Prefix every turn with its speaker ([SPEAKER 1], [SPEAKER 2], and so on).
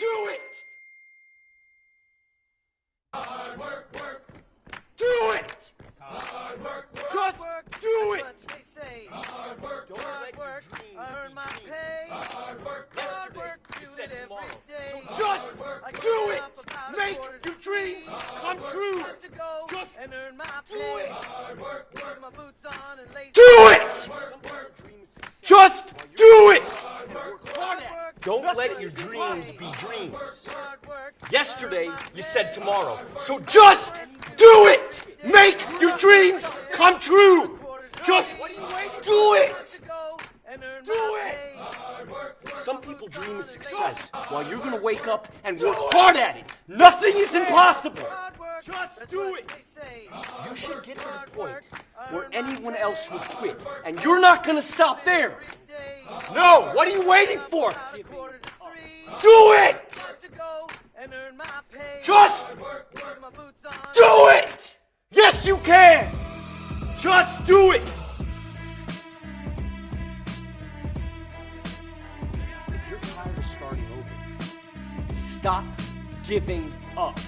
[SPEAKER 1] Do it!
[SPEAKER 2] Hard work, work,
[SPEAKER 1] Do it!
[SPEAKER 2] hard work, work,
[SPEAKER 1] Just do it!
[SPEAKER 3] That's what they say.
[SPEAKER 2] hard work,
[SPEAKER 1] Don't
[SPEAKER 3] Hard
[SPEAKER 1] let
[SPEAKER 3] work,
[SPEAKER 1] your
[SPEAKER 3] I earn my pay.
[SPEAKER 2] hard work,
[SPEAKER 3] Hard
[SPEAKER 1] Yesterday,
[SPEAKER 3] work,
[SPEAKER 1] you
[SPEAKER 3] do
[SPEAKER 1] said
[SPEAKER 3] it every
[SPEAKER 1] tomorrow.
[SPEAKER 3] day.
[SPEAKER 1] So just
[SPEAKER 3] I get
[SPEAKER 1] do
[SPEAKER 3] up
[SPEAKER 1] it!
[SPEAKER 3] about a
[SPEAKER 1] Make
[SPEAKER 3] quarter to
[SPEAKER 1] your dreams
[SPEAKER 3] three.
[SPEAKER 1] come true!
[SPEAKER 3] Time to go
[SPEAKER 1] Just
[SPEAKER 3] and earn my
[SPEAKER 1] do
[SPEAKER 3] pay.
[SPEAKER 1] it!
[SPEAKER 2] hard work, work,
[SPEAKER 3] Put my boots on and lace
[SPEAKER 1] Do it! Some people Just do it! and work hard at it.
[SPEAKER 3] work.
[SPEAKER 1] Don't let your dreams be dreams. Yesterday, you said tomorrow. So just do it! Make your dreams come true! Just do it! Do it! Some people dream of success while you're gonna wake up and work hard at it. Nothing is impossible.
[SPEAKER 3] Work,
[SPEAKER 1] Just
[SPEAKER 3] that's
[SPEAKER 1] do it. You should get to the point where anyone else would quit, and you're not gonna stop there. No, what are you waiting for?
[SPEAKER 3] About a quarter to three.
[SPEAKER 1] Do it!
[SPEAKER 3] Time to go and earn my pay.
[SPEAKER 1] Just
[SPEAKER 3] Put my boots on.
[SPEAKER 1] do it! Yes, you can! Just do it! If you're tired of starting over, stop giving up.